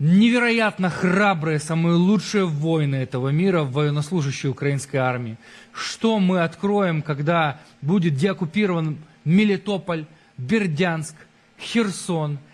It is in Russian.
невероятно храбрые, самые лучшие воины этого мира, военнослужащие украинской армии. Что мы откроем, когда будет деоккупирован Мелитополь, Бердянск, Херсон –